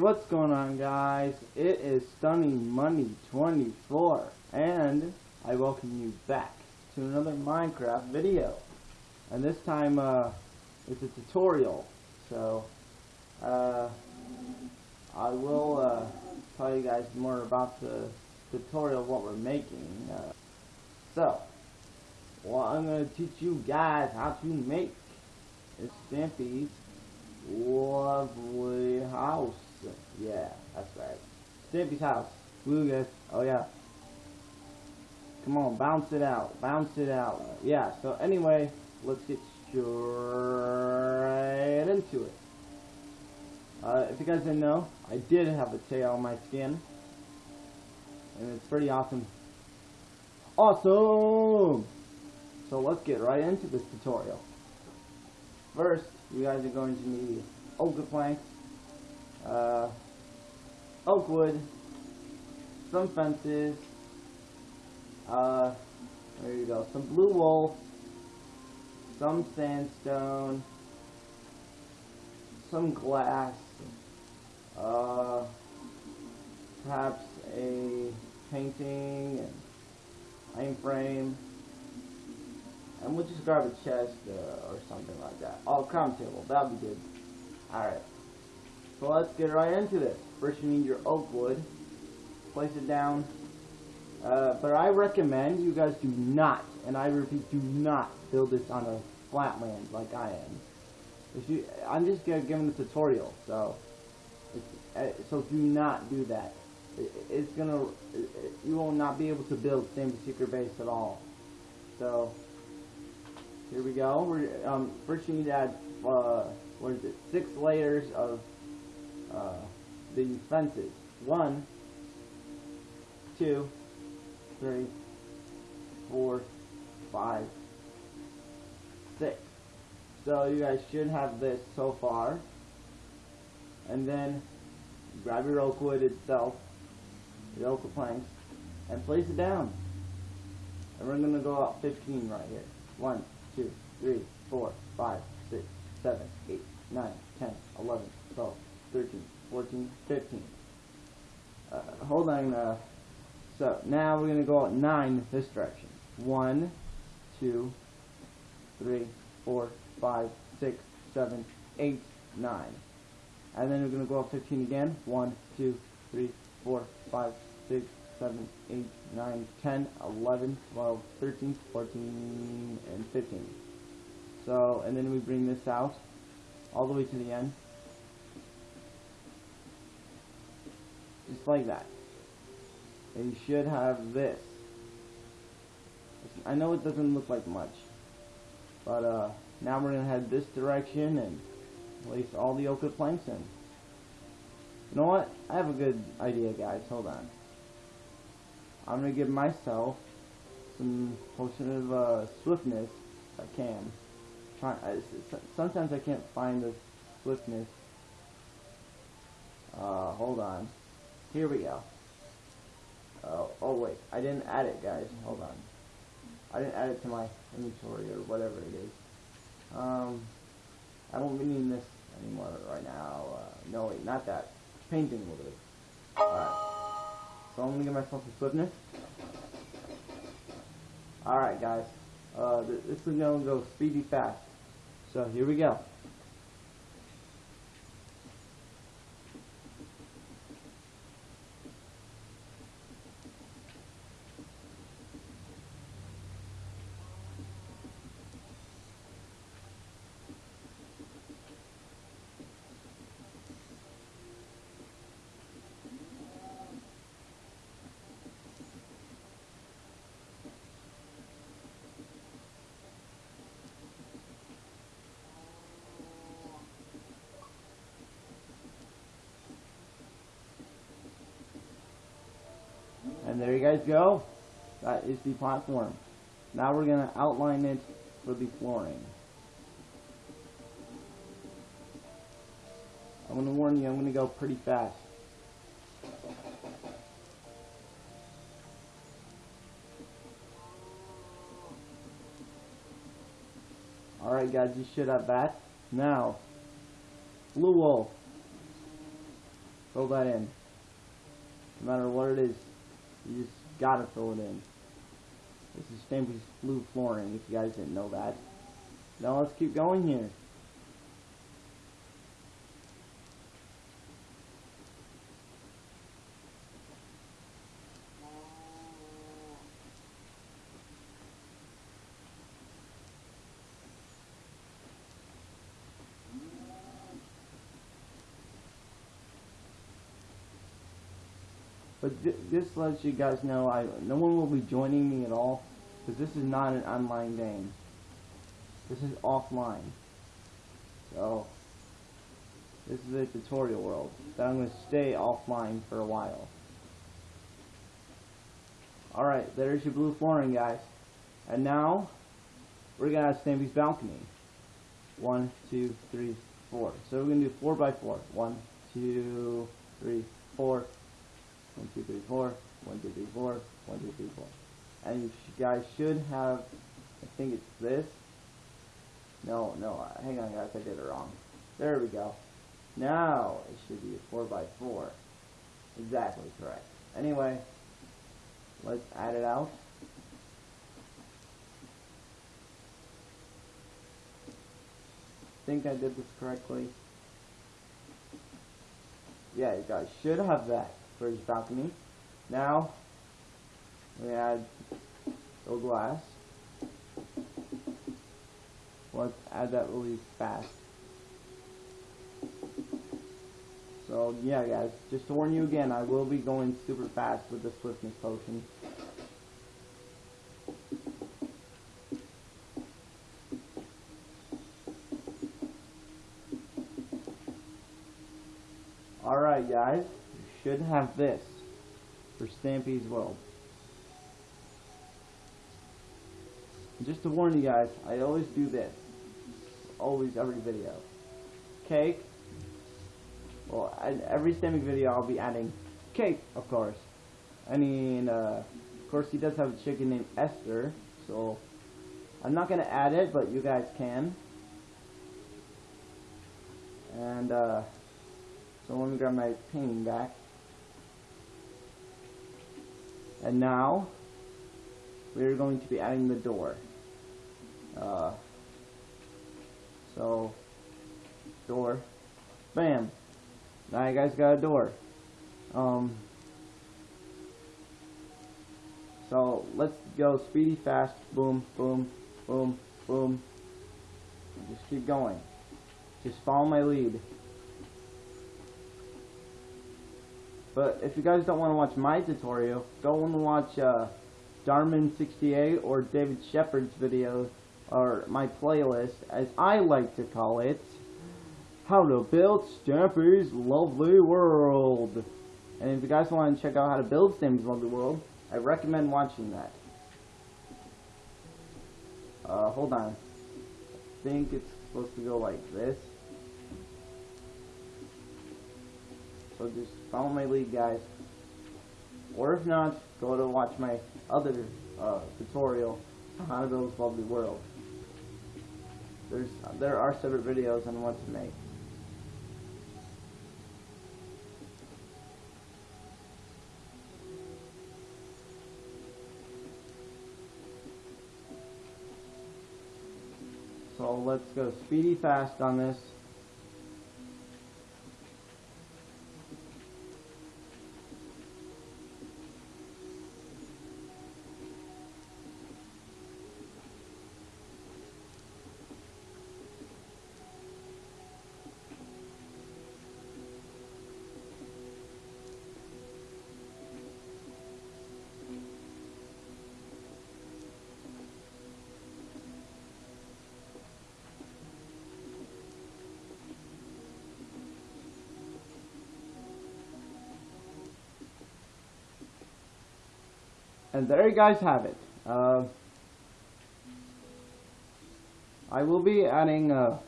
What's going on guys? It is Stunning Money 24 and I welcome you back to another Minecraft video. And this time uh, it's a tutorial. So uh, I will uh, tell you guys more about the tutorial what we're making. Uh, so, well I'm going to teach you guys how to make Stampy's lovely house. Yeah, that's right. Stampy's house. Woo guys. Oh yeah. Come on, bounce it out. Bounce it out. Yeah, so anyway, let's get straight into it. Uh, if you guys didn't know, I did have a tail on my skin. And it's pretty awesome. Awesome! So let's get right into this tutorial. First, you guys are going to need oak planks, uh, oak wood, some fences, uh, there you go, some blue wool, some sandstone, some glass, uh, perhaps a painting, and iron frame, and we'll just grab a chest uh, or something like that. Oh, crown table, that'll be good. Alright, so let's get right into this. First you need your oak wood, place it down, uh, but I recommend you guys do not, and I repeat, do not build this on a flat land like I am. If you, I'm just them the tutorial, so uh, so do not do that. It, it's gonna, it, you will not be able to build same secret base at all. So here we go. We're um, first you need to add uh, what is it? Six layers of uh, the fences. One, two, three, four, five, six. So you guys should have this so far. And then grab your oak wood itself, your oak planks, and place it down. And we're going to go up 15 right here. One, two, three, four, five, six, seven, eight, nine, ten, eleven, twelve, thirteen, fourteen, fifteen. Uh, hold on. Uh, so now we're going to go at 9 this direction. One, two, three, four, five, six, seven, eight, nine. And then we're going to go up 15 again. One, two, three, four, five, six, 7, 8, 9, 10, 11, 12, 13, 14, and 15. So, and then we bring this out all the way to the end. Just like that. And you should have this. I know it doesn't look like much. But uh, now we're going to head this direction and place all the oak planks in. You know what? I have a good idea, guys. Hold on. I'm gonna give myself some potion of uh, swiftness if I can. Try, I, sometimes I can't find the swiftness. Uh, hold on. Here we go. Oh, oh wait, I didn't add it, guys. Hold on. I didn't add it to my inventory or whatever it is. Um, I won't be needing this anymore right now. Uh, no, wait, not that. Painting will do. Alright. So I'm gonna give myself a swiftness. Alright guys, uh, this is gonna go speedy fast. So here we go. And there you guys go. That is the platform. Now we're going to outline it for the flooring. I'm going to warn you, I'm going to go pretty fast. Alright guys, you should have that. Now, blue wool. Fill that in. No matter what it is, you just gotta fill it in. This is Stampy's blue flooring, if you guys didn't know that. Now let's keep going here. But th this lets you guys know I no one will be joining me at all because this is not an online game. This is offline. So this is a tutorial world that I'm going to stay offline for a while. Alright, there's your blue flooring guys. And now we're going to have Stampy's balcony. One, two, three, four. So we're going to do four by four. One, two, three, four. One, two, three, four. One, two, three, four. One, two, three, four. And you guys should have, I think it's this. No, no, hang on guys, I did it wrong. There we go. Now it should be a four by four. Exactly correct. Anyway, let's add it out. think I did this correctly. Yeah, you guys should have that for his balcony. Now, we add the glass. Let's add that really fast. So, yeah guys, just to warn you again, I will be going super fast with the swiftness potion. Alright guys, should have this for Stampy's World. Just to warn you guys, I always do this. Always, every video. Cake. Well, every Stampy video I'll be adding cake, of course. I mean, uh, of course he does have a chicken named Esther, so I'm not going to add it, but you guys can. And, uh, so let me grab my painting back. And now, we're going to be adding the door. Uh, so, door. Bam. Now you guys got a door. Um, so, let's go speedy fast. Boom, boom, boom, boom. Just keep going. Just follow my lead. But if you guys don't want to watch my tutorial, don't want to watch uh, Darman68 or David Shepard's video, or my playlist, as I like to call it, How to Build Stampy's Lovely World. And if you guys want to check out how to build Stampy's Lovely World, I recommend watching that. Uh, hold on. I think it's supposed to go like this. So just follow my lead, guys. Or if not, go to watch my other uh, tutorial on how to build this lovely world. There's there are separate videos on what to make. So let's go speedy fast on this. And there you guys have it. Uh, I will be adding uh,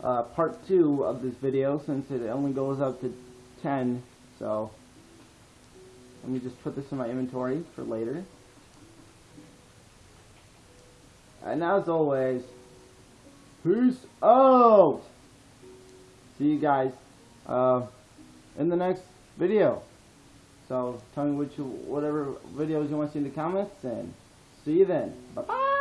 uh, part 2 of this video since it only goes up to 10. So let me just put this in my inventory for later. And as always, peace out! See you guys uh, in the next video. So tell me which whatever videos you want to see in the comments, and see you then. Bye bye.